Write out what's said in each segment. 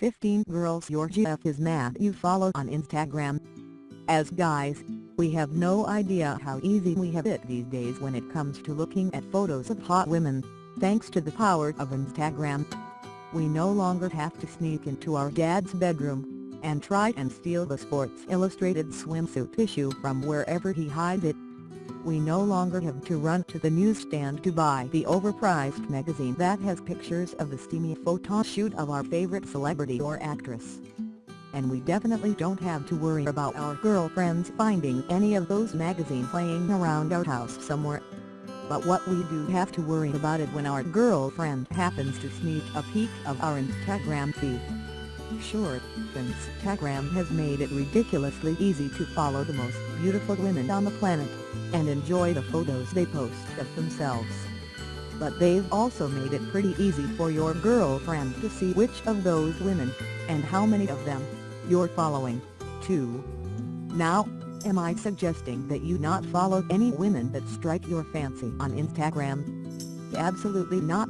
15 girls your GF is mad you follow on Instagram. As guys, we have no idea how easy we have it these days when it comes to looking at photos of hot women, thanks to the power of Instagram. We no longer have to sneak into our dad's bedroom, and try and steal the Sports Illustrated swimsuit issue from wherever he hides it we no longer have to run to the newsstand to buy the overpriced magazine that has pictures of the steamy photo shoot of our favorite celebrity or actress. And we definitely don't have to worry about our girlfriends finding any of those magazines laying around our house somewhere. But what we do have to worry about is when our girlfriend happens to sneak a peek of our Instagram feed. Sure, Instagram has made it ridiculously easy to follow the most beautiful women on the planet, and enjoy the photos they post of themselves. But they've also made it pretty easy for your girlfriend to see which of those women, and how many of them, you're following, too. Now, am I suggesting that you not follow any women that strike your fancy on Instagram? Absolutely not.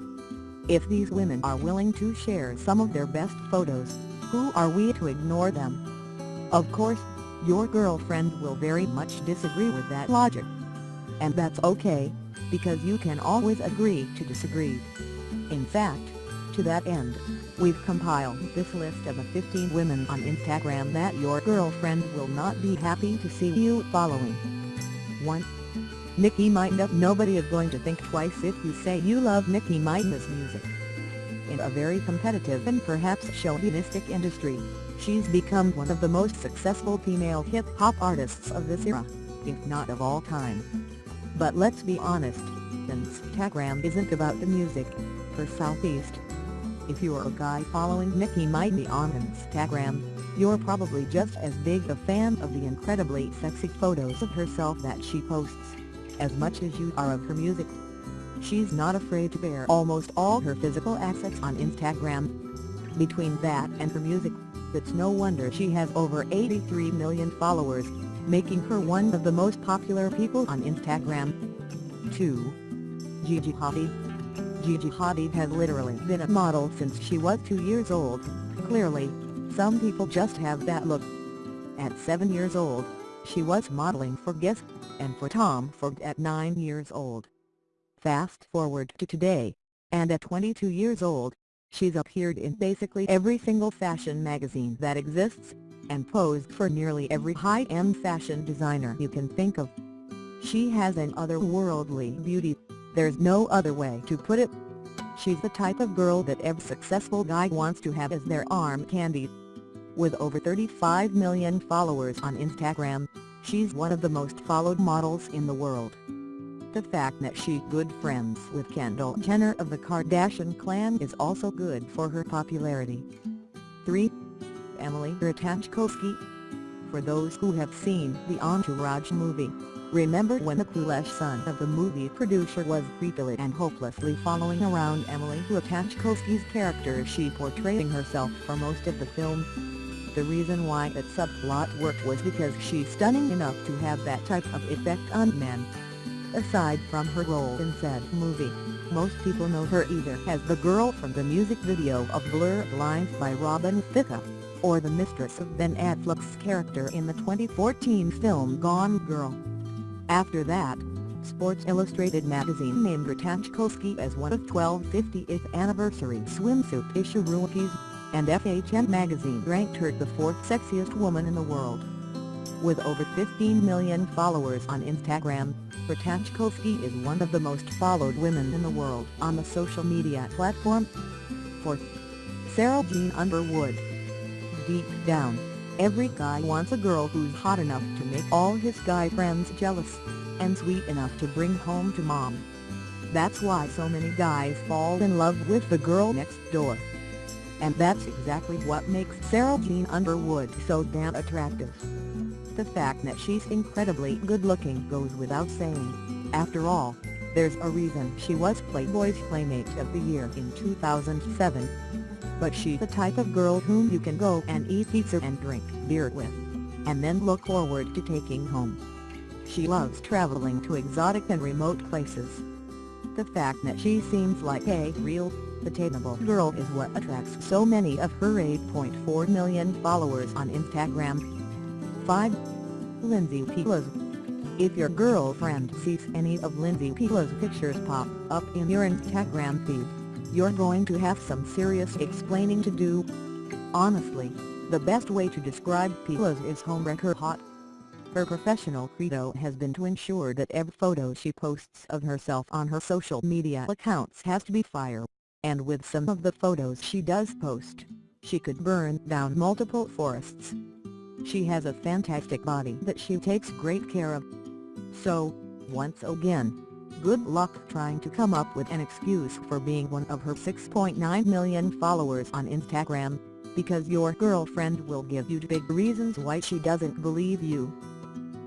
If these women are willing to share some of their best photos, who are we to ignore them? Of course, your girlfriend will very much disagree with that logic. And that's okay, because you can always agree to disagree. In fact, to that end, we've compiled this list of the 15 women on Instagram that your girlfriend will not be happy to see you following. 1. Nicki Minaj Nobody is going to think twice if you say you love Nicki Minaj's music in a very competitive and perhaps chauvinistic industry, she's become one of the most successful female hip-hop artists of this era, if not of all time. But let's be honest, Instagram isn't about the music, for Southeast. If you're a guy following Nicki Minaj on Instagram, you're probably just as big a fan of the incredibly sexy photos of herself that she posts, as much as you are of her music. She's not afraid to bare almost all her physical assets on Instagram. Between that and her music, it's no wonder she has over 83 million followers, making her one of the most popular people on Instagram. 2. Gigi Hadid Gigi Hadid has literally been a model since she was 2 years old, clearly, some people just have that look. At 7 years old, she was modeling for Guess, and for Tom Ford at 9 years old. Fast forward to today, and at 22 years old, she's appeared in basically every single fashion magazine that exists, and posed for nearly every high-end fashion designer you can think of. She has an otherworldly beauty, there's no other way to put it. She's the type of girl that every successful guy wants to have as their arm candy. With over 35 million followers on Instagram, she's one of the most followed models in the world. The fact that she's good friends with Kendall Jenner of the Kardashian clan is also good for her popularity. 3. Emily Ratajkowski For those who have seen the Entourage movie, remember when the clueless son of the movie producer was creepily and hopelessly following around Emily Ratajkowski's character she portraying herself for most of the film? The reason why that subplot worked was because she's stunning enough to have that type of effect on men. Aside from her role in said movie, most people know her either as the girl from the music video of Blurred Lines by Robin Thicke, or the mistress of Ben Affleck's character in the 2014 film Gone Girl. After that, Sports Illustrated magazine named Ratajkowski as one of 12 50th anniversary swimsuit issue rookies, and FHM magazine ranked her the fourth sexiest woman in the world. With over 15 million followers on Instagram, Ratajkowski is one of the most followed women in the world on the social media platform. 4. Sarah Jean Underwood Deep down, every guy wants a girl who's hot enough to make all his guy friends jealous, and sweet enough to bring home to mom. That's why so many guys fall in love with the girl next door. And that's exactly what makes Sarah Jean Underwood so damn attractive. The fact that she's incredibly good-looking goes without saying. After all, there's a reason she was Playboy's Playmate of the Year in 2007. But she's the type of girl whom you can go and eat pizza and drink beer with. And then look forward to taking home. She loves traveling to exotic and remote places. The fact that she seems like a real, The Tateable girl is what attracts so many of her 8.4 million followers on Instagram. 5. Lindsay Pelas If your girlfriend sees any of Lindsay Pelas' pictures pop up in your Instagram feed, you're going to have some serious explaining to do. Honestly, the best way to describe Pelas is homewrecker hot. Her professional credo has been to ensure that every photo she posts of herself on her social media accounts has to be fire, and with some of the photos she does post, she could burn down multiple forests. She has a fantastic body that she takes great care of. So, once again, good luck trying to come up with an excuse for being one of her 6.9 million followers on Instagram because your girlfriend will give you big reasons why she doesn't believe you.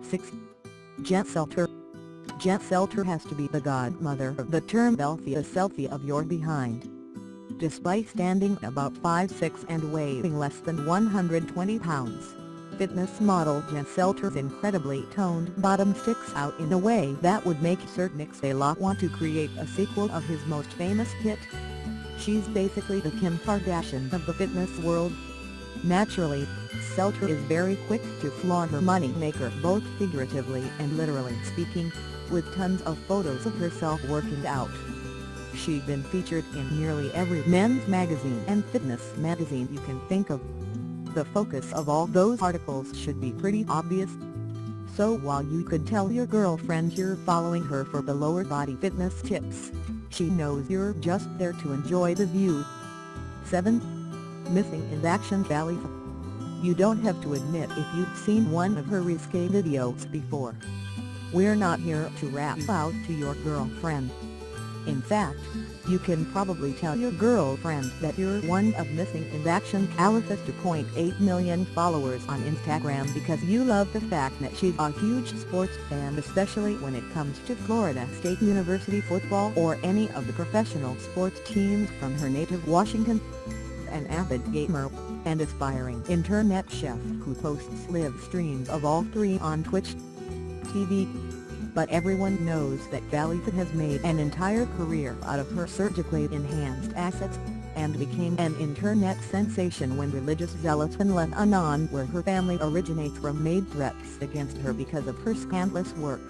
6. Jen Selter Jen Selter has to be the godmother of the term Belfie a selfie of your behind. Despite standing about 5'6 and weighing less than 120 pounds, fitness model Jen Selter's incredibly toned bottom sticks out in a way that would make Sir Mix-a-Lot want to create a sequel of his most famous hit. She's basically the Kim Kardashian of the fitness world. Naturally, Selter is very quick to flaunt her money maker both figuratively and literally speaking, with tons of photos of herself working out. She's been featured in nearly every men's magazine and fitness magazine you can think of. The focus of all those articles should be pretty obvious. So while you could tell your girlfriend you're following her for the lower body fitness tips, she knows you're just there to enjoy the view. 7. Missing in Action Valley You don't have to admit if you've seen one of her risque videos before. We're not here to rap out to your girlfriend. In fact, you can probably tell your girlfriend that you're one of Missing in Action Khalifa's 2.8 million followers on Instagram because you love the fact that she's a huge sports fan especially when it comes to Florida State University football or any of the professional sports teams from her native Washington. An avid gamer, and aspiring internet chef who posts live streams of all three on Twitch TV but everyone knows that Khalifa has made an entire career out of her surgically enhanced assets, and became an internet sensation when religious zealots in Lebanon where her family originates from made threats against her because of her scandalous work.